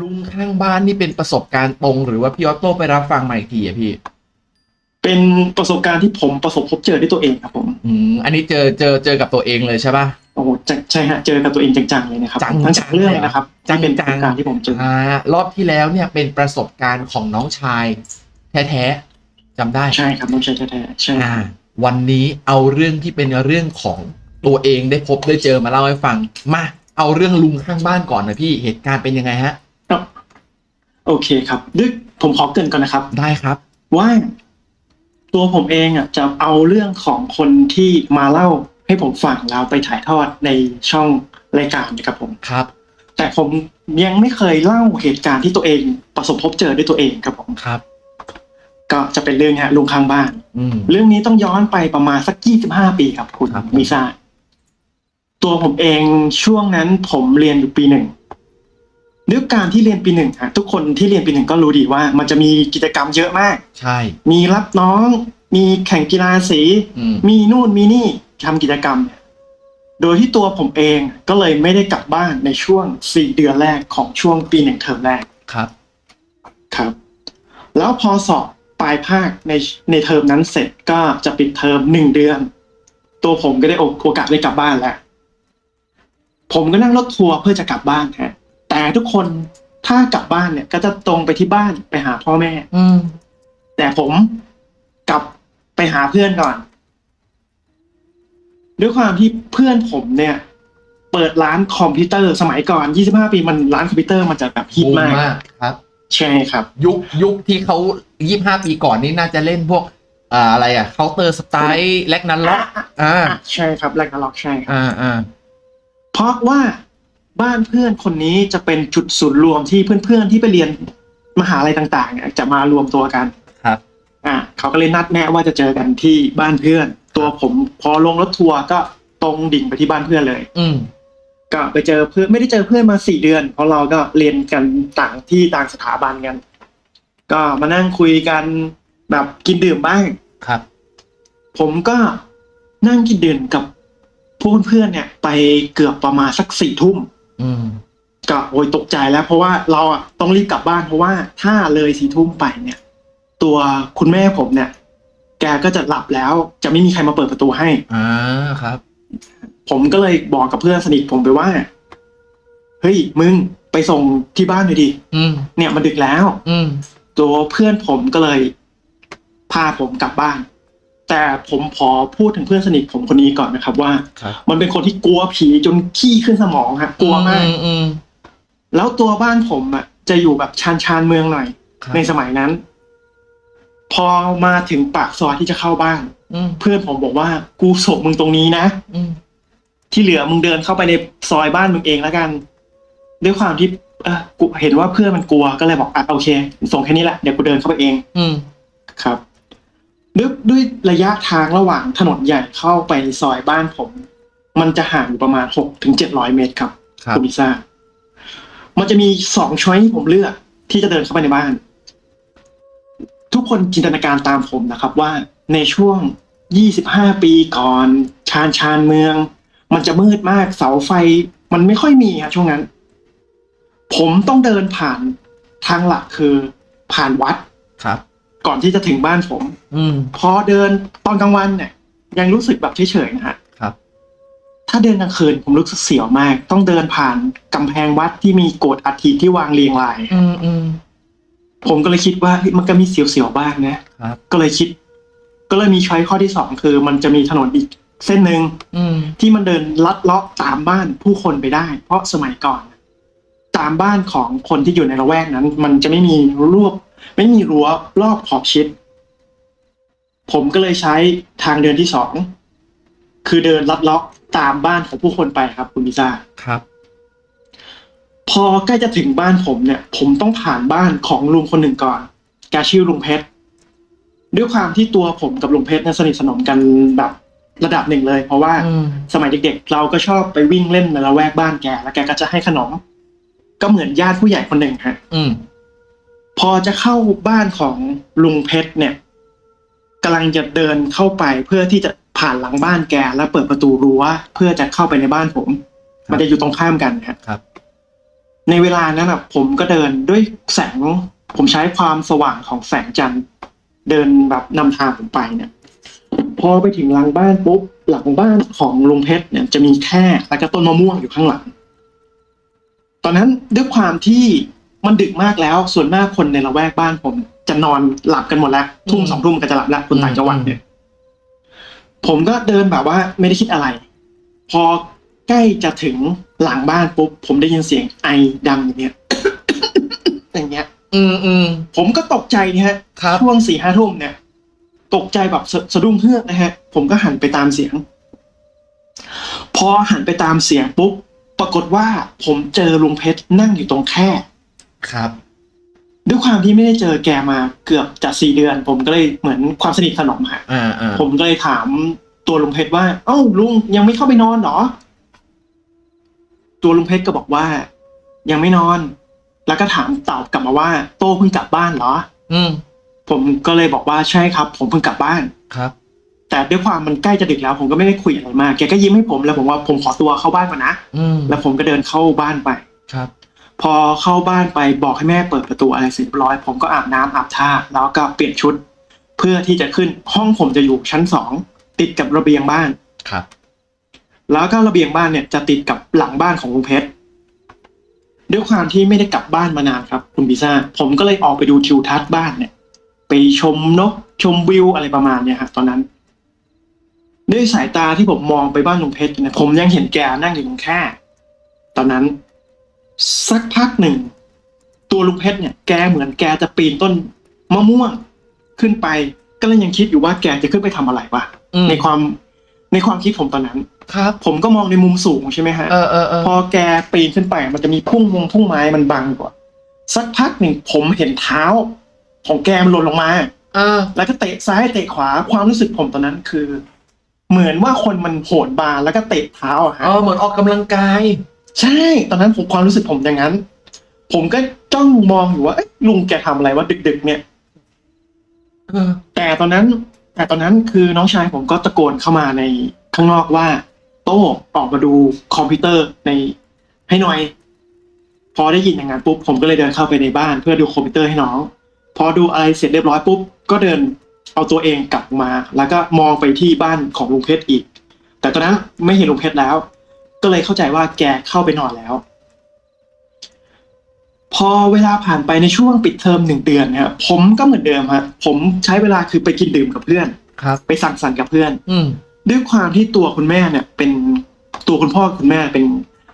ลุงข้างบ้านนี่เป็นประสบการณ์ตรง หรือว่าพี่ออโต้ไปรับฟังมาอีกทีอะพี่ เป็นประสบการณ์ที่ผมประสบพบเจอด้วยตัวเองครับผม อืมอันนี้เจอเจอเจอกับตัวเองเลยใช่ป่ะโอ้โหจะใช่ฮะเจอกับตัวเองจังๆเลยนะครับจังๆทั้งสองเรื่องเลยนะครับจังๆที่เป็นประสบการณ์ที่ผมเจออ่ารอบที่แล้วเนี่ยเป็นประสบการณ์ของน้องชาย แท้ๆจำได้ใช่ครับน้องชายแท้ๆใช่อ่าวันนี้เอาเรื่องที่เป็นเรื่องของตัวเองได้พบได้เจอมาเล่าให้ฟังมาเอาเรื่องลุงข้างบ้านก่อนนะพี่เหตุการณ์เป็นยังไงฮะครับ โอเคครับด้วยผมขอเกรินก่อนนะครับ ได้ครับ ว่าตัวผมเองอะจะเอาเรื่องของคนที่มาเล่าให้ผมฟังแล้วไปถ่ายทอดในช่องรายการนะครับผมครับ แต่ผมยังไม่เคยเล่าเหตุการณ์ที่ตัวเองประสบพบเจอด้วยตัวเองครับผมครับ ก็จะเป็นเรื่องเนี้ยลุงข้างบ้านอืมเรื่องนี้ต้องย้อนไปประมาณสักยี่สิบห้าปีครับ คุณครับมิซ่าตัวผมเองช่วงนั้นผมเรียนอยู่ปีหนึ่ง ด้วยการที่เรียนปีหนึ่งฮะทุกคนที่เรียนปีหนึ่งก็รู้ดีว่า มันจะมีกิจกรรมเยอะมาก ใช่ มีรับน้อง มีแข่งกีฬาสี อืม มีนู่นมีนี่ทำกิจกรรมเนี่ยโดยที่ตัวผมเองก็เลยไม่ได้กลับบ้านในช่วงสี่เดือนแรกของช่วงปีหนึ่งเทอมแรก ครับ ครับ แล้วพอสอบปลายภาคในในเทอมนั้นเสร็จก็จะปิดเทอมหนึ่งเดือน ตัวผมก็ได้โอโอกาสได้กลับบ้านแล้ว ผมก็นั่งรถทัวร์เพื่อจะกลับบ้านฮะแต่ ทุกคนถ้ากลับบ้านเนี่ย ก็จะตรงไปที่บ้านไปหาพ่อแม่ อืมแต่ผมกลับไปหาเพื่อนก่อน ด้วยความที่เพื่อนผมเนี่ย เปิดร้านคอมพิวเตอร์สมัยก่อน 25 ปีมันร้านคอมพิวเตอร์มันจะแบบฮิตบูมมากมาก ครับ ใช่ครับ ยุคยุคที่เขายี่ห้าปีก่อนนี่น่าจะเล่นพวกอ่าอะไรอะ Counter-Strike Ragnarok อ่าอะใช่ครับ Ragnarok ใช่ครับอ่าอ่าเพราะว่า บ้านเพื่อนคนนี้จะเป็นจุดศูนย์รวมที่เพื่อนๆที่ไปเรียนมหาลัยต่างๆเนี่ยจะมารวมตัวกันครับ อะเขาก็เลยนัดแนะว่าจะเจอกันที่บ้านเพื่อน ตัวผมพอลงรถทัวร์ก็ตรงดิ่งไปที่บ้านเพื่อนเลย อืมก็ไปเจอเพื่อนไม่ได้เจอเพื่อนมาสี่เดือน เพราะเราก็เรียนกันต่างที่ต่างสถาบันกัน ก็มานั่งคุยกันแบบกินดื่มบ้างครับ ผมก็นั่งกินดื่มกับพวกเพื่อนๆเนี่ย ไปเกือบประมาณสักสี่ทุ่ม อืมก็โอยตกใจแล้ว เพราะว่าเราอะต้องรีบกลับบ้านเพราะว่าถ้าเลยสี่ทุ่มไปเนี่ย ตัวคุณแม่ผมเนี่ย แกก็จะหลับแล้ว จะไม่มีใครมาเปิดประตูให้อ่าครับ ผมก็เลยบอกกับเพื่อนสนิทผมไปว่าเฮ้ยมึงไปส่งที่บ้านหน่อยดิอืมเนี่ยมันดึกแล้ว อืมตัวเพื่อนผมก็เลย พาผมกลับบ้าน แต่ผมขอพูดถึงเพื่อนสนิทผมคนนี้ก่อนนะครับ ว่า ครับ มันเป็นคนที่กลัวผีจนขี้ขึ้นสมองฮะกลัวมาก อือืม แล้วตัวบ้านผมอะจะอยู่แบบชานชานๆเมืองหน่อย ครับ ในสมัยนั้น พอมาถึงปากซอยที่จะเข้าบ้าน อืมเพื่อนผมบอกว่ากูส่งมึงตรงนี้นะ อืมที่เหลือมึงเดินเข้าไปในซอยบ้านมึงเองแล้วกัน ด้วยความที่เออกูเห็นว่าเพื่อนมันกลัวก็เลยบอกอะโอเค ส่งแค่นี้แหละเดี๋ยวกูเดินเข้าไปเองอืมครับ ด้วยด้วยระยะทางระหว่างถนนใหญ่เข้าไปในซอยบ้านผม มันจะห่างอยู่ประมาณหกถึงเจ็ดร้อยเมตรครับครับณพิซซ่ามันจะมีสองช้อยที่ผมเลือก ที่จะเดินเข้าไปในบ้าน ทุกคนจินตนาการตามผมนะครับ ว่าในช่วงยี่สิบห้าปีก่อนชานชานเมือง มันจะมืดมากเสาไฟ มันไม่ค่อยมีครับช่วงนั้น ผมต้องเดินผ่านทางหลักคือผ่านวัดครับ ก่อนที่จะถึงบ้านผม อืม พอเดินตอนกลางวันเนี่ย ยังรู้สึกแบบเฉยๆนะฮะครับ ถ้าเดินกลางคืนผมรู้สึกเสียวมาก ต้องเดินผ่านกำแพงวัดที่มีโกดอัฐิที่วางเรียงราย อืมอืม ผมก็เลยคิดว่าเฮ้ยมันก็มีเสียวๆบ้างนะครับ ก็เลยคิด ก็เลยมีช้อยข้อที่สองคือ มันจะมีถนนอีกเส้นหนึ่ง อืม ที่มันเดินลัดเลาะตามบ้านผู้คนไปได้ เพราะสมัยก่อน ตามบ้านของคนที่อยู่ในละแวกนั้น มันจะไม่มีรั้ว ไม่มีรั้วรอบขอบชิด ผมก็เลยใช้ทางเดินที่สองคือเดินลัดเลาะตามบ้านของผู้คนไปครับ คุณพิซ่าครับ พอใกล้จะถึงบ้านผมเนี่ย ผมต้องผ่านบ้านของลุงคนหนึ่งก่อนแกชื่อลุงเพชรด้วยความที่ตัวผมกับลุงเพชรเนี่ยสนิทสนมกันแบบระดับหนึ่งเลย เพราะว่าอืมสมัยเด็กๆ เราก็ชอบไปวิ่งเล่นในละแวกบ้านแก แล้วแกก็จะให้ขนม ก็เหมือนญาติผู้ใหญ่คนหนึ่งฮะอืม พอจะเข้าบ้านของลุงเพชรเนี่ยกำลังจะเดินเข้าไปเพื่อที่จะผ่านหลังบ้านแกแล้วเปิดประตูรั้วเพื่อจะเข้าไปในบ้านผมครับมันจะอยู่ตรงข้ามกันฮะครับ ในเวลานั้นอะผมก็เดินด้วยแสง ผมใช้ความสว่างของแสงจันทร์ เดินแบบนำทางผมไปเนี่ย พอไปถึงหลังบ้านปุ๊บหลังบ้านของลุงเพชรเนี่ยจะมีแค่แล้วก็ต้นมะม่วงอยู่ข้างหลัง ตอนนั้นด้วยความที่ มันดึกมากแล้ว ส่วนมากคนในละแวกบ้านผม จะนอนหลับกันหมดแล้วทุ่มสองทุ่มก็จะหลับแล้วคนต่างจังหวัดเนี่ย ผมก็เดินแบบว่าไม่ได้คิดอะไร พอใกล้จะถึงหลังบ้านปุ๊บผมได้ยินเสียงไอดังอย่างเงี้ยอย่างเงี้ย อืมอืมผมก็ตกใจนะฮะครับช่วงสี่ห้าทุ่มเนี่ย ตกใจแบบสะสะดุ้งเฮือกนะฮะ ผมก็หันไปตามเสียง พอหันไปตามเสียงปุ๊บปรากฏว่าผมเจอลุงเพชรนั่งอยู่ตรงแคร่ ครับ ด้วยความที่ไม่ได้เจอแกมาเกือบจะสี่เดือน ผมก็เลยเหมือนความสนิทสนมฮะอ่าอ่าผมก็เลยถามตัวลุงเพชรว่า เอ้าลุงยังไม่เข้าไปนอนเหรอ ตัวลุงเพชรก็บอกว่า ยังไม่นอน แล้วก็ถามตอบกลับมาว่า โตเพิ่งกลับบ้านเหรอ อืม ผมก็เลยบอกว่าใช่ครับ ผมเพิ่งกลับบ้าน ครับ แต่ด้วยความมันใกล้จะดึกแล้ว ผมก็ไม่ได้คุยอะไรมากแกก็ยิ้มให้ผมแล้วผมว่าผมขอตัวเข้าบ้านก่อนนะอืม แล้วผมก็เดินเข้าบ้านไป ครับ พอเข้าบ้านไปบอกให้แม่เปิดประตูอะไรเสร็จเรียบร้อย ผมก็อาบน้ำอาบท่าแล้วก็เปลี่ยนชุด เพื่อที่จะขึ้นห้องผมจะอยู่ชั้นสองติดกับระเบียงบ้านครับ แล้วก็ระเบียงบ้านเนี่ยจะติดกับหลังบ้านของลุงเพชรด้วยความที่ไม่ได้กลับบ้านมานานครับ คุณพิซ่าผมก็เลยออกไปดูทิวทัศน์บ้านเนี่ย ไปชมนกชมวิวอะไรประมาณเนี่ยฮะตอนนั้น ด้วยสายตาที่ผมมองไปบ้านลุงเพชรเนี่ยผมยังเห็นแกนั่งอยู่ตรงแคร่ตอนนั้น สักพักหนึ่ง ตัวลุงเพชรเนี่ยแกเหมือนแกจะปีนต้นมะม่วงขึ้นไป ก็เลยยังคิดอยู่ว่าแกจะขึ้นไปทำอะไรวะอืมในความในความคิดผมตอนนั้น ครับ ผมก็มองในมุมสูงใช่ไหมฮะเออเออเออพอแกปีนขึ้นไป มันจะมีพุ่งวงพุ่งไม้มันบังก่อนสักพักหนึ่งผมเห็นเท้า ของแกมันหล่นลงมาเออแล้วก็เตะซ้ายเตะขวาความรู้สึกผมตอนนั้นคือ เหมือนว่าคนมันโหนบาร์แล้วก็เตะเท้าอะฮะอ๋อเหมือนออกกำลังกาย ใช่ ตอนนั้นผมความรู้สึกผมอย่างนั้น ผมก็จ้องมองอยู่ว่าลุงแกทำอะไรวะดึก ๆ เนี่ยอแต่ตอนนั้น แต่ตอนนั้นคือน้องชายผมก็ตะโกนเข้ามาในข้างนอกว่า โต้ออกมาดูคอมพิวเตอร์ในให้หน่อย พอได้ยินอย่างนั้นปุ๊บผมก็เลยเดินเข้าไปในบ้าน เพื่อดูคอมพิวเตอร์ให้น้อง พอดูอะไรเสร็จเรียบร้อยปุ๊บก็เดินเอาตัวเองกลับมา แล้วก็มองไปที่บ้านของลุงเพชรอีก แต่ตอนนั้นไม่เห็นลุงเพชรแล้ว ก็เลยเข้าใจว่าแกเข้าไปนอนแล้ว พอเวลาผ่านไปในช่วงปิดเทอมหนึ่งเดือนนะครับผมก็เหมือนเดิมครับผมใช้เวลาคือไปกินดื่มกับเพื่อนครับ ไปสั่งสรรค์กับเพื่อน อืมด้วยความที่ตัวคุณแม่เนี่ย เป็นตัวคุณพ่อคุณแม่เป็น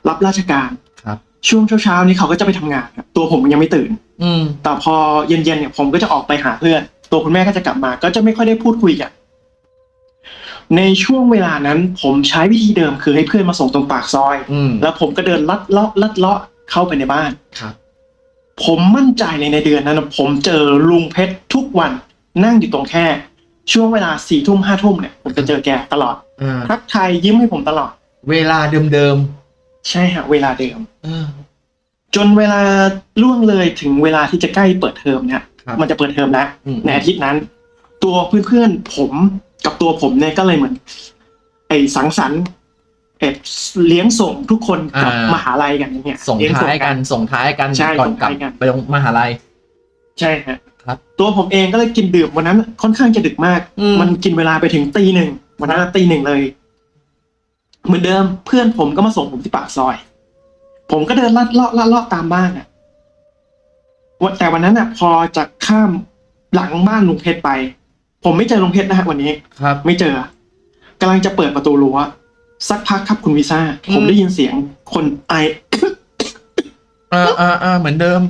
รับราชการครับ ช่วงเช้าๆนี้เขาก็จะไปทำงานครับตัวผมยังไม่ตื่น อืมแต่พอเย็นๆเนี่ยผมก็จะออกไปหาเพื่อน ตัวคุณแม่ก็จะกลับมา ก็จะไม่ค่อยได้พูดคุยกัน ในช่วงเวลานั้นผมใช้วิธีเดิมคือให้เพื่อนมาส่งตรงปากซอย อืมแล้วผมก็เดินลัดเลาะลัดเลาะเข้าไปในบ้าน ครับ ผมมั่นใจเลยในเดือนนั้นนะผมเจอลุงเพชรทุกวันนั่งอยู่ตรงแค่ ช่วงเวลาสี่ทุ่มห้าทุ่มเนี่ยผมจะเจอแกตลอดอ่าทักทายยิ้มให้ผมตลอด เวลาเดิมใช่ฮะเวลาเดิม ๆเออ จนเวลาล่วงเลยถึงเวลาที่จะใกล้เปิดเทอมเนี่ยครับ มันจะเปิดเทอมแล้วอืมในอาทิตย์นั้น ตัวเพื่อนๆผมกับตัวผมเนี่ยก็เลยเหมือน ไอ้สังสรรค์เอ็ดเลี้ยงส่งทุกคนกลับอ่าม มหาลัยกันอย่างเงี้ยส่งเลี้ท้ายกันส่งท้ายกันใช่ก่อนส่งกลับท้ายกัน ไปลงมหาลัย ใช่ฮะครับ ตัวผมเองก็เลยกินดื่มวันนั้น ค่อนข้างจะดึกมาก อืมมันกินเวลาไปถึงตีหนึ่งวันนั้นตีหนึ่งเลย เหมือนเดิมเพื่อนผมก็มาส่งผมที่ปากซอย ผมก็เดินลัดเลาะลัดเลาะตามบ้านอะวันแต่วันนั้นอะ พอจะข้ามหลังบ้านลุงเพชรไป ผมไม่เจอลุงเพชรนะฮะวันนี้ ครับ ไม่เจอกำลังจะเปิดประตูรั้วสักพักครับคุณวีซ่าอืมผมได้ยินเสียงคนไออ่าอ่าอ่าเหมือนเดิม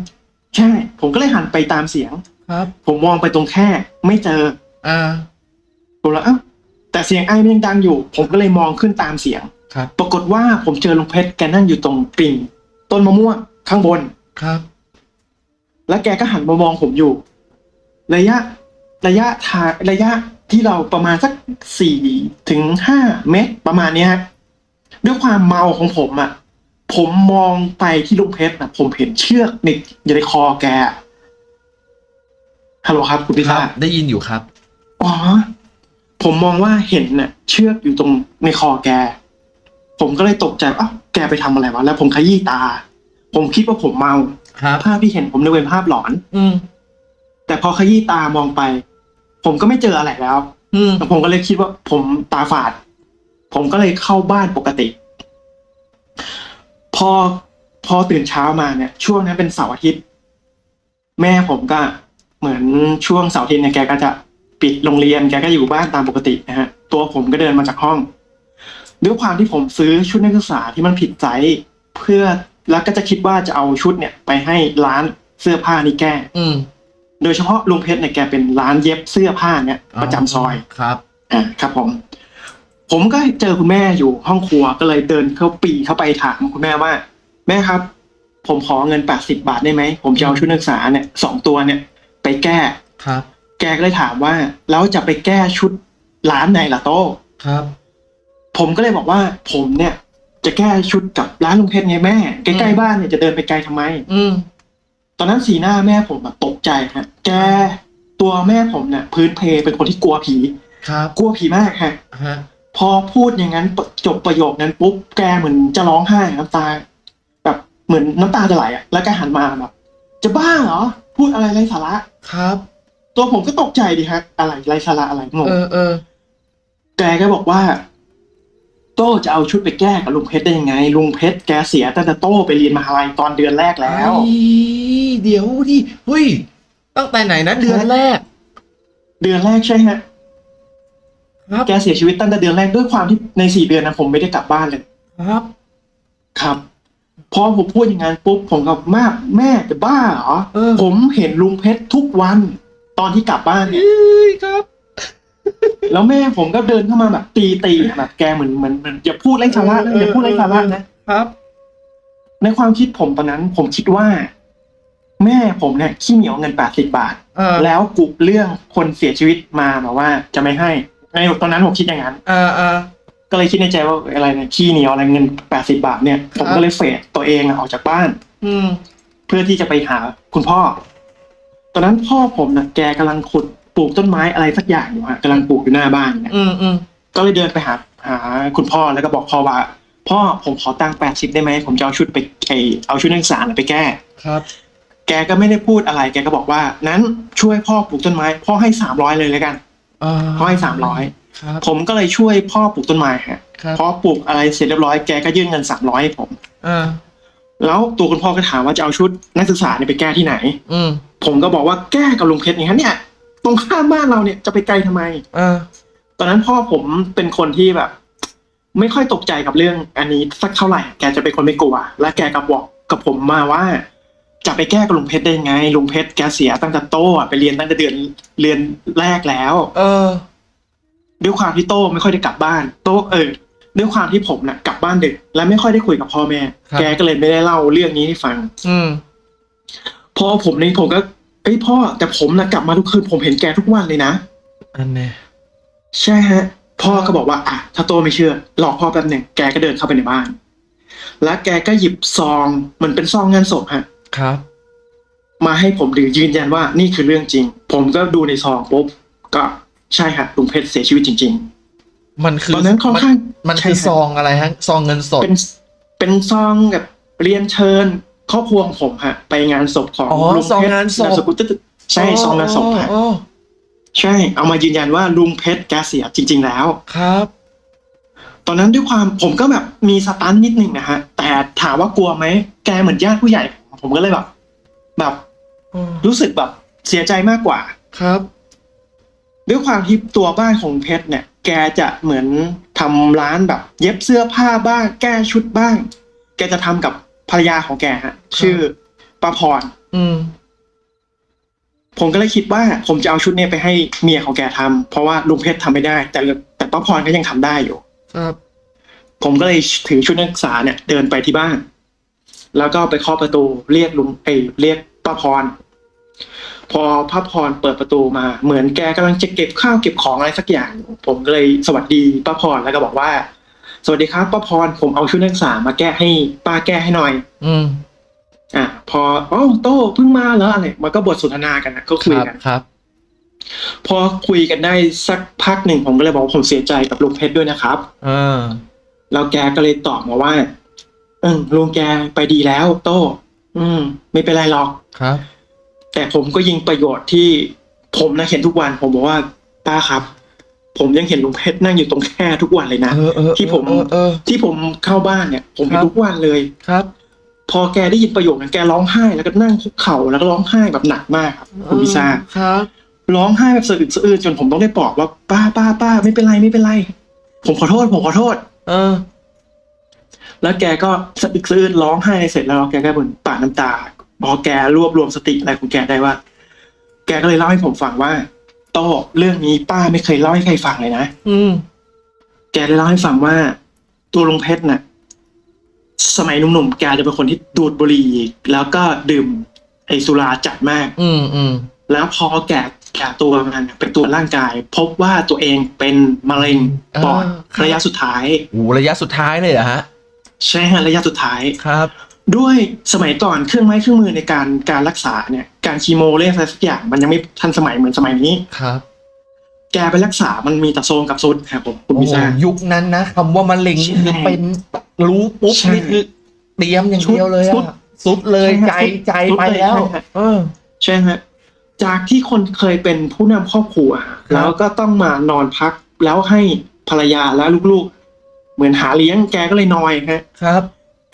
ใช่ ผมก็เลยหันไปตามเสียง ครับ ผมมองไปตรงแค่ ไม่เจอ อ่าผมแล้วเอ้าแต่เสียงไอมันยังดังอยู่ ผมก็เลยมองขึ้นตามเสียง ครับ ปรากฏว่าผมเจอลุงเพชรแกนั่งอยู่ตรงกิ่งต้นมะม่วงข้างบน ครับ แล้วแกก็หันมามองผมอยู่ ระยะ ระยะทางระยะที่เราประมาณสักสี่ถึงห้าเมตรประมาณเนี้ยฮะด้วยความเมาของผมอะ ผมมองไปที่ลุงเพชรอะผมเห็นเชือกในอยู่ในคอแกฮัลโหลครับ คุณพิครัธาบได้ยินอยู่ครับ อ๋อ ผมมองว่าเห็นน่ะ เชือกอยู่ตรงในคอแก ผมก็เลยตกใจว่าอ้าวแกไปทำอะไรวะแล้วผมขยี้ตา ผมคิดว่าผมเมาครับภาพที่เห็นผมนึกเป็นภาพหลอน อืมแต่พอขยี้ตามองไป ผมก็ไม่เจออะไรแล้วอืมผมก็เลยคิดว่า ผมตาฝาด ผมก็เลยเข้าบ้านปกติ พอพอตื่นเช้ามาเนี่ย ช่วงนั้นเป็นเสาร์อาทิตย์ แม่ผมก็เหมือนช่วงเสาร์อาทิตย์เนี่ยแกก็จะปิดโรงเรียนแกก็อยู่บ้านตามปกตินะฮะ ตัวผมก็เดินมาจากห้องด้วยความที่ผมซื้อชุดนักศึกษาที่มันผิดไซส์เพื่อแล้วก็จะคิดว่าจะเอาชุดเนี่ย ไปให้ร้านเสื้อผ้านี่แก้ อืม โดยเฉพาะลุงเพชรเนี่ยแกเป็นร้านเย็บเสื้อผ้าเนี่ยประจำซอยครับอ่าครับผม ผมก็เจอคุณแม่อยู่ห้องครัวก็เลยเดินเข้าปีเข้าไปถามคุณแม่ว่า แม่ครับ ผมขอเงินแปดสิบาทได้ไหมผมจะเอาชุดนักศึกษาเนี่ยสองตัวเนี่ย ไปแก้ครับ แกก็เลยถามว่าแล้วจะไปแก้ชุดร้านไหนล่ะโต้ครับ ผมก็เลยบอกว่า ผมเนี่ย จะแก้ชุดกับร้านลุงเพชรไงแม่ใกล้ๆบ้านเนี่ยจะเดินไปไกลทำไม อืม ตอนนั้นสีหน้าแม่ผมแบบตกใจฮะ แกตัวแม่ผมเนี่ยพื้นเพเป็นคนที่กลัวผี ครับกลัวผีมากฮะ ฮะพอพูดอย่างนั้นจบประโยคนั้นปุ๊บแกเหมือนจะร้องไห้น้ำตา แบบเหมือนน้ำตาจะไหลอะแล้วก็หันมาแบบจะบ้าเหรอ พูดอะไรไร้สาระ ครับ ตัวผมก็ตกใจดิฮะ อะไรไร้สาระอะไรงงเออเออแกก็บอกว่า โต้จะเอาชุดไปแก้กับลุงเพชรได้ยังไง ลุงเพชรแกเสียตั้งแต่โต้ไปเรียนมหาลัยตอนเดือนแรกแล้ว เฮ้ย เดี๋ยวดิเฮ้ยตั้งแต่ไหนนะเดือนแรก เดือนแรกใช่ฮะครับแกเสียชีวิตตั้งแต่เดือนแรกด้วยความที่ในสี่เดือนนั้นผมไม่ได้กลับบ้านเลยครับ ครับพอผมพูดอย่างนั้นปุ๊บผมกับแม่แม่จะบ้าเหรอเออผมเห็นลุงเพชรทุกวัน ตอนที่กลับบ้านเนี่ยเฮ้ยครับ แล้วแม่ผมก็เดินเข้ามาแบบ ตีตีๆแบบแกเหมือนเหมือนเหมือนอย่าพูดไร้สาระนะอย่าพูดไร้สาระนะครับ ในความคิดผมตอนนั้น ผมคิดว่า แม่ผมเนี่ยขี้เหนียวเงินแปดสิบบาท เออแล้วกุเรื่องคนเสียชีวิตมาบอกว่าจะไม่ให้ในตอนนั้นผมคิดอย่างนั้น เออเออ ก็เลยคิดในใจว่าอะไรเนี่ยขี้เหนียวอะไรเงินแปดสิบาทเนี่ย ผมครับ ก็เลยเฟดตัวเองอะออกจากบ้าน อืมเพื่อที่จะไปหาคุณพ่อ ตอนนั้นพ่อผมนะแกกำลังขุดปลูกต้นไม้อะไรสักอย่างอยู่ฮะกำลังปลูกอยู่หน้าบ้านเนี่ยอืมอืมก็เลยเดินไปหาหาคุณพ่อแล้วก็บอกพ่อว่า พ่อผมขอตังค์แปดสิบได้ไหมผมจะเอาชุดไปไอเอาชุดนักศึกษาน่ะไปแก้ ครับ แกก็ไม่ได้พูดอะไร แกก็บอกว่า นั้นช่วยพ่อปลูกต้นไม้ พ่อให้สามร้อยเลยแล้วกันอ่าพ่อให้สามร้อยครับผมก็เลยช่วยพ่อปลูกต้นไม้ฮะครับพอปลูกอะไรเสร็จเรียบร้อยแกก็ยื่นเงินสามร้อยให้ผมอ่าแล้วตัวคุณพ่อก็ถามว่าจะเอาชุดนักศึกษาเนี่ยไปแก้ที่ไหน อืมผมก็บอกว่าแก้กับลุงเพชรอย่างนั้นเนี่ย ตรงข้ามบ้านเราเนี่ยจะไปไกลทำไมอ่าตอนนั้นพ่อผมเป็นคนที่แบบ ไม่ค่อยตกใจกับเรื่อง อันนี้สักเท่าไหร่ แกจะเป็นคนไม่กลัว และแกก็บอกกับผมมาว่า จะไปแก้กับลุงเพชรได้ยังไง ลุงเพชรแกเสียตั้งแต่โตอะไปเรียนตั้งแต่เดือนเรียนแรกแล้ว เออ ด้วยความที่โตไม่ค่อยได้กลับบ้าน โตเออ ด้วยความที่ผมน่ะ กลับบ้านดึก และไม่ค่อยได้คุยกับพ่อแม่ ครับ แกก็เลยไม่ได้เล่าเรื่องนี้ให้ฟัง อืม พอผมนี่ผมก็เอ้ยพ่อแต่ผมนะกลับมาทุกคืนผมเห็นแกทุกวันเลยนะ อันเนี้ยใช่ฮะ พ่อก็บอกว่าอะถ้าโตไม่เชื่อรอพ่อแป๊บหนึ่งแกก็เดินเข้าไปในบ้าน แล้วแกก็หยิบซองเหมันเป็นซองงานศพฮะ ครับ มาให้ผมดูยืนยันว่านี่คือเรื่องจริง ผมก็ดูในซองปุ๊บก็ใช่ฮะลุงเพชรเสียชีวิตจริงมันคือตอนนั้นค่อนข้างมันใช่คือครับซองอะไรฮะซองเงินสๆดเป็นเป็นซองแบบเรียนเชิญครอบครัวของผมฮะ ไปงานศพของอ๋อลุงซองเพชรงานศพมสกุลตึ๊ดๆใช่ซองงานศพฮะอ๋อใช่ เอามายืนยันว่าลุงเพชรแกเสียจริง ๆ แล้วครับ ตอนนั้นด้วยความผมก็แบบมีสตันนิดนึงนะฮะ แต่ถามว่ากลัวไหม แกเหมือนญาติผู้ใหญ่ ผมก็เลยแบบ แบบอืมรู้สึกแบบเสียใจมากกว่า ครับ ด้วยความที่ตัวบ้านของเพชรเนี่ย แกจะเหมือนทำร้านแบบ เย็บเสื้อผ้าบ้าง แก้ชุดบ้าง แกจะทำกับภรรยาของแกฮะ ชื่อป้าพร อืมผมก็เลยคิดว่าผมจะเอาชุดเนี้ยไปให้เมียของแกทำเพราะว่าลุงเพชรทำไม่ได้ แต่แต่ป้าพรก็ยังทำได้อยู่ ครับ ผมก็เลยถือชุดนักศึกษาเนี่ย เดินไปที่บ้าน แล้วก็ไปเคาะประตูเรียกลุงเอยเรียกป้าพร พอป้าพรเปิดประตูมา เหมือนแกกำลังจะเก็บข้าวเก็บของอะไรสักอย่าง ผมก็เลยสวัสดีป้าพรแล้วก็บอกว่า สวัสดีครับป้าพรผมเอาชุดนักศึกษามาแก้ให้ป้าแก้ให้หน่อย อืมอะพออ๋อโต้เพิ่งมาเหรออะไรมันก็บทสนทนากันนะก็คุยครับกันครับ พอคุยกันได้สักพักหนึ่งผมก็เลยบอกว่าผมเสียใจกับลุงเพชรด้วยนะครับเออแล้วแกก็เลยตอบมาว่า เออลุงแกไปดีแล้วโต้อืม ไม่เป็นไรหรอกครับ แต่ผมก็ยิงประโยชน์ที่ผมนะเห็นทุกวัน ผมบอกว่าป้าครับ ผมยังเห็นลุงเพชรนั่งอยู่ตรงแค่ทุกวันเลยนะเออเออที่ผมเออเออ ที่ผมเข้าบ้านเนี่ย ผมเห็นครับทุกวันเลย ครับ พอแกได้ยินประโยคนั้นแกร้องไห้แล้วก็นั่งคุกเข่าแล้วก็ร้องไห้แบบหนักมากครับคุณพิซซ่าครับร้องไห้แบบสะอึกสะอื้นจนผมต้องได้ปลอบว่าป้าป้าป้าไม่เป็นไรไม่เป็นไร ผมขอโทษ ผมขอโทษ เออ แล้วแกก็สะอึกสะอื้นร้องไห้เสร็จแล้วแกก็บ่นปาดน้ำตา พอแกรวบรวมสติอะไรของแกได้ว่า แกก็เลยเล่าให้ผมฟังว่าโต้เรื่องนี้ป้าไม่เคยเล่าให้ใครฟังเลยนะอืม แกได้เล่าให้ฟังว่า ตัวลุงเพชรน่ะ สมัยหนุ่มๆแกจะเป็นคนที่ดูดบุหรี่แล้วก็ดื่ม ไอสุราจัดมาก อืมอืมแล้วพอแก่แก่ตัวมันเป็นตัวจร่างกาย พบว่าตัวเองเป็นมะเร็งปอดระยะสุดท้ายโอ้ระยะสุดท้ายเลยเหรอฮะ ใช่ฮะระยะสุดท้าย ครับ ด้วยสมัยก่อนเครื่องไม้เครื่องมือในการการรักษาเนี่ยการคีโมเรื่องอะไรสักอย่างมันยังไม่ทันสมัยเหมือนสมัยนี้ครับ แกไปรักษามันมีแต่โซนกับซุดครับผมคุณโอ้พิโหซ่ายุคนั้นนะคำว่ามะเร็งใช่คือเป็นรู้ปุ๊บใช่นี่คือเตรียมอย่างเดียวเลยสุดอะสุดเลยใช่ใจฮะสุดใจสุดไปเลยแล้วใช่ฮะเออใช่ฮะจากที่คนเคยเป็นผู้นำครอบครัว แล้วก็ต้องมานอนพักแล้วให้ภรรยาและลูกๆ เหมือนหาเลี้ยงแกก็เลยนอยฮะครับ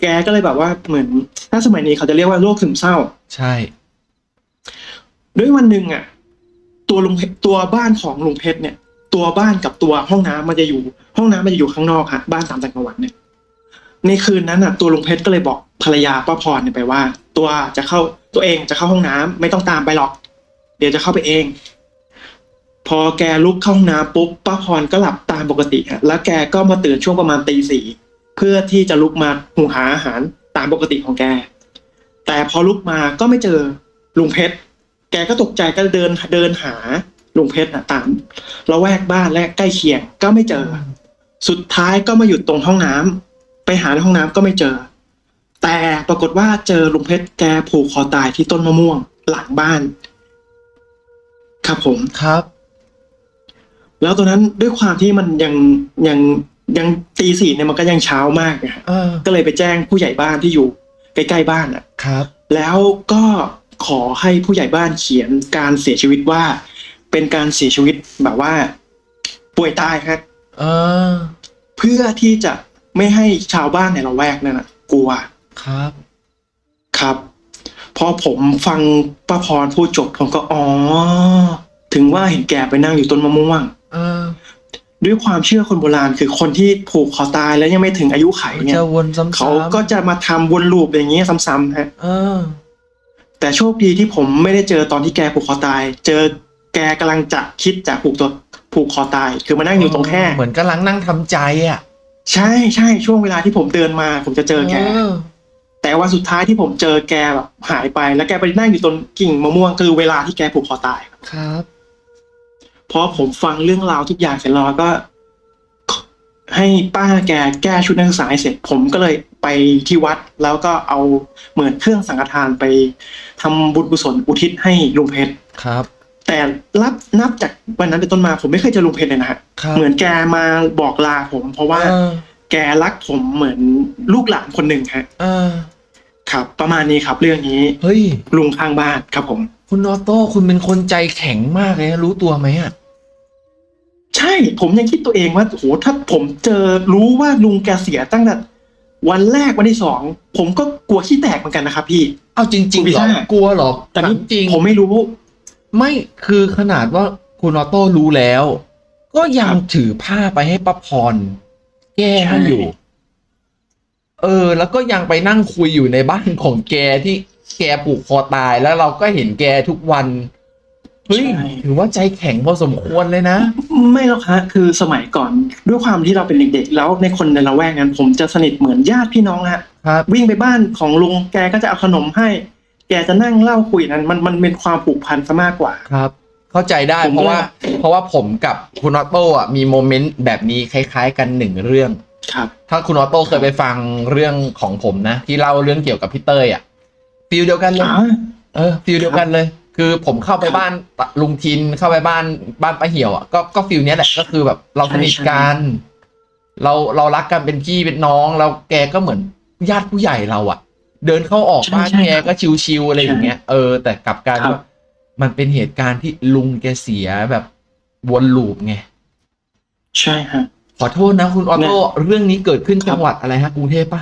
แกก็เลยแบบว่าเหมือนถ้าสมัยนี้เขาจะเรียกว่าโรคซึมเศร้า ใช่ ด้วยวันหนึ่งอะ ตัวลุงเพชรตัวบ้านของลุงเพชรเนี่ย ตัวบ้านกับตัวห้องน้ำมันจะอยู่ ห้องน้ำมันจะอยู่ข้างนอกฮะบ้านตามต่างจังหวัดเนี่ยในคืนนั้นอะ ตัวลุงเพชรก็เลยบอกภรรยาป้าพรเนี่ยไปว่า ตัวจะเข้าตัวเองจะเข้าห้องน้ำไม่ต้องตามไปหรอก เดี๋ยวจะเข้าไปเอง พอแกลุกเข้าห้องน้ำปุ๊บป้าพรก็หลับตามปกติฮะแล้วแกก็มาตื่นช่วงประมาณตีสี่เพื่อที่จะลุกมาหุงหาอาหารตามปกติของแก แต่พอลุกมาก็ไม่เจอลุงเพชรแกก็ตกใจก็เดินเดินหาลุงเพชรนะตามละแวกบ้านและใกล้เคียงก็ไม่เจอ สุดท้ายก็มาหยุดตรงห้องน้ำไปหาในห้องน้ำก็ไม่เจอ แต่ปรากฏว่าเจอลุงเพชรแกผูกคอตายที่ต้นมะม่วงหลังบ้าน ครับผมครับ แล้วตัวนั้นด้วยความที่มันยังยังยังตีสี่เนี่ยมันก็ยังเช้ามากนะฮะเออก็เลยไปแจ้งผู้ใหญ่บ้านที่อยู่ใกล้ๆบ้านอะ ครับ แล้วก็ขอให้ผู้ใหญ่บ้านเขียนการเสียชีวิตว่า เป็นการเสียชีวิตแบบว่า ป่วยตายครับ เออ เพื่อที่จะไม่ให้ชาวบ้านในละแวกนั้นนะกลัวครับ ครับ พอผมฟังป้าพรพูดจบผมก็อ๋อ ถึงว่าเห็นแกไปนั่งอยู่ต้นมะม่วงเออ ด้วยความเชื่อคนโบราณคือคนที่ผูกคอตายแล้วยังไม่ถึงอายุไขเนี่ยจะวนซ้ำๆเขาก็จะมาทำวนลูปอย่างนี้ซ้ำๆฮะเออแต่โชคดีที่ผมไม่ได้เจอตอนที่แกผูกคอตาย เจอแกกำลังจะคิดจะผูกตัวผูกคอตาย คือมานั่งอยู่ตรงแค่เหมือนกำลังนั่งทำใจอะ ใช่ใช่ช่วงเวลาที่ผมเดินมา ผมจะเจอแกแต่ว่าสุดท้ายที่ผมเจอแกแบบหายไป แล้วแกไปนั่งอยู่ตรงกิ่งมะม่วงคือเวลาที่แกผูกคอตายครับ พอผมฟังเรื่องราวทุกอย่างเสร็จแล้วก็ ให้ป้าแกแก้ชุดนักศึกษาให้เสร็จ ผมก็เลยไปที่วัดแล้วก็เอาเหมือนเครื่องสังฆทานไปทำบุญกุศลอุทิศให้ลุงเพชรครับ แต่รับนับจากวันนั้นเป็นต้นมาผมไม่เคยเจอลุงเพชรเลยนะฮะครับเหมือนแกมาบอกลาผม เพราะว่าเออแกรักผมเหมือนลูกหลานคนหนึ่งฮะเออครับ ประมาณนี้ครับ เรื่องนี้เฮ้ยลุงข้างบ้านครับผม คุณออโต้คุณเป็นคนใจแข็งมากเลยนะรู้ตัวไหมอะ ใช่ผมยังคิดตัวเองว่าโหถ้าผมเจอรู้ว่าลุงแกเสียตั้งแต่วันแรกวันที่สองผมก็กลัวขี้แตกเหมือนกันนะครับพี่เอาจริงคุณๆพิเหรอซ่ากลัวเหรอแต่นี่ถามจริงผมไม่รู้ ไม่คือขนาดว่าคุณออโต้รู้แล้ว ก็ยังครับถือผ้าไปให้ป้าพรแก้ให้ใช่อยู่ เออ แล้วก็ยังไปนั่งคุยอยู่ในบ้านของแกที่แกผูกคอตายแล้วเราก็เห็นแกทุกวัน เฮ้ยถือว่าใจแข็งพอสมควรเลยนะ ไม่หรอกฮะคือสมัยก่อนด้วยความที่เราเป็นเด็กๆ แล้วในคนในละแวกนั้น ผมจะสนิทเหมือนญาติพี่น้องฮะครับวิ่งไปบ้านของลุงแกก็จะเอาขนมให้ แกจะนั่งเล่าคุยนั้นมันมันเป็นความผูกพันซะมากกว่าครับ เข้าใจได้ผมเพราะก็ว่า เพราะว่าผมกับคุณออโต้อะมีโมเมนต์แบบนี้คล้าย ๆ กันหนึ่งเรื่องครับ ถ้าคุณออโต้เคยไปฟังเรื่องของผมนะ ที่เล่าเรื่องเกี่ยวกับพี่เต้ยอะfeel เดียวกันเลยอ๋อเออ feel เดียวกันเลย คือผมเข้าไปครับบ้านลุงทินเข้าไปบ้านบ้านป้าเหี่ยวอะก็ก็ feel เนี้ยแหละก็คือแบบเราสนิทกันเราเรารักกันเป็นพี่เป็นน้องแล้วแกก็เหมือนญาติผู้ใหญ่เราอะ เดินเข้าออกใช่บ้านใช่แกครับก็ชิวๆอะไรอย่างเงี้ยเออแต่กลับกลายครับว่ามันเป็นเหตุการณ์ที่ลุงแกเสียแบบวน loop ไงใช่ฮะขอโทษนะคุณออโต้เรื่องนี้เกิดขึ้นจังหวัดอะไรฮะกรุงเทพปะ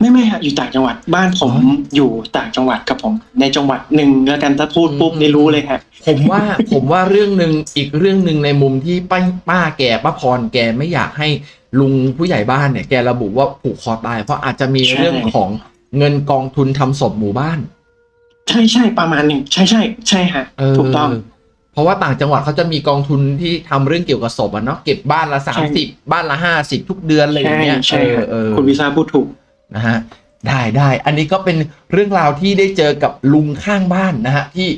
ไม่ไม่ฮะอยู่ต่างจังหวัดบ้านผมอ๋ออยู่ต่างจังหวัดครับผม ในจังหวัดหนึ่งแล้วกันถ้าพูดปุ๊บอืมนี่รู้เลยฮะผมว่าผมว่าเรื่องหนึ่งอีกเรื่องหนึ่งในมุมที่ป้าป้าแกป้าพรแกไม่อยากให้ลุงผู้ใหญ่บ้านเนี่ยแกระบุว่าผูกคอตาย เพราะอาจจะมีใช่เรื่องของเงินกองทุนทำศพหมู่บ้าน ใช่ใช่ประมาณหนึ่งใช่ใช่ใช่ฮะเออถูกต้องเพราะว่าต่างจังหวัดเขาจะมีกองทุนที่ทำเรื่องเกี่ยวกับศพอะเนาะเก็บบ้านละสามสิบบ้านละห้าสิบทุกเดือนอะไรอย่างใช่เงี้ยใช่เออฮะเออคุณวิซ่าพูดถูก นะฮะได้ได้อันนี้ก็เป็นเรื่องราวที่ได้เจอกับลุงข้างบ้านนะฮะที่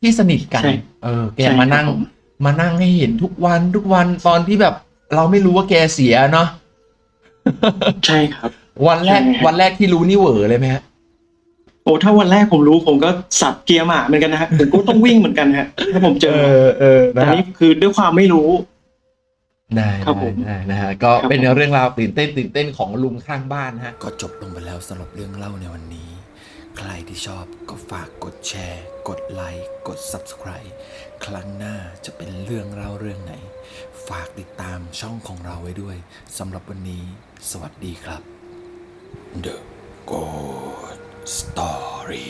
ที่สนิทกันใช่เออ แกใช่มานั่งครับผมมานั่งให้เห็นทุกวันทุกวันตอนที่แบบ เราไม่รู้ว่าแกเสียเนาะใช่ครับ วันแรกใช่ฮะวันแรกที่รู้นี่เหวอเลยไหมฮะโอ้ถ้าวันแรกผมรู้ผมก็สับเกียร์หมาเหมือนกันนะฮะผมก็ต้องวิ่งเหมือนกันฮะถ้าผมเจอเออแต่นะฮะนี่คือด้วยความไม่รู้ ได้ครับได้ผมได้นะฮะก็ครับเป็นผมเรื่องราวตื่นเต้นตื่นเต้นของลุงข้างบ้านนะฮะก็จบลงไปแล้วสำหรับเรื่องเล่าในวันนี้ ใครที่ชอบก็ฝากกดแชร์ กดไลค์กด Subscribe ครั้งหน้าจะเป็นเรื่องเล่าเรื่องไหน ฝากติดตามช่องของเราไว้ด้วยสำหรับวันนี้ สวัสดีครับ The Good Story